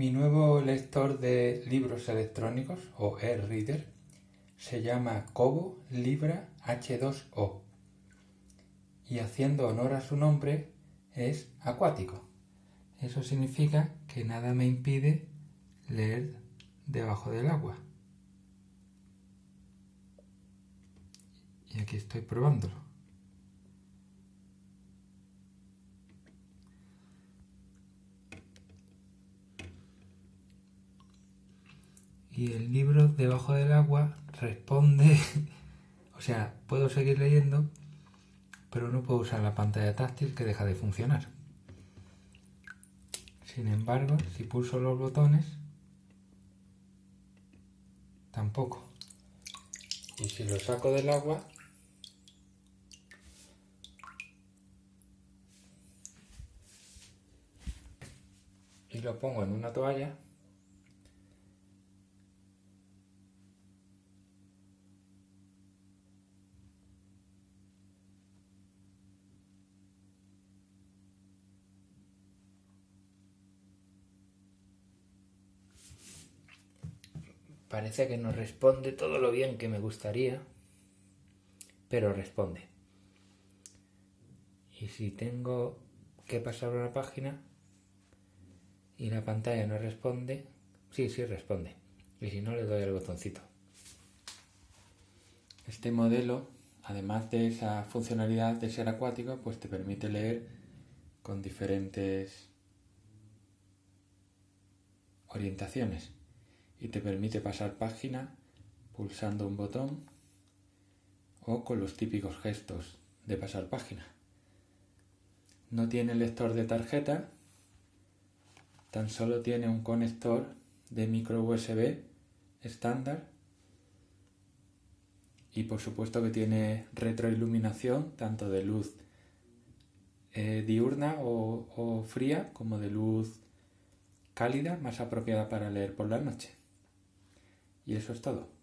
Mi nuevo lector de libros electrónicos o e-reader se llama Kobo Libra H2O y haciendo honor a su nombre es acuático. Eso significa que nada me impide leer debajo del agua. Y aquí estoy probándolo. Y el libro debajo del agua responde, o sea, puedo seguir leyendo, pero no puedo usar la pantalla táctil que deja de funcionar. Sin embargo, si pulso los botones, tampoco. Y si lo saco del agua, y lo pongo en una toalla, Parece que no responde todo lo bien que me gustaría, pero responde. Y si tengo que pasar una página y la pantalla no responde, sí, sí responde. Y si no, le doy al botoncito. Este modelo, además de esa funcionalidad de ser acuático, pues te permite leer con diferentes orientaciones y te permite pasar página pulsando un botón o con los típicos gestos de pasar página. No tiene lector de tarjeta, tan solo tiene un conector de micro USB estándar y por supuesto que tiene retroiluminación tanto de luz eh, diurna o, o fría como de luz cálida más apropiada para leer por la noche. Y eso es todo.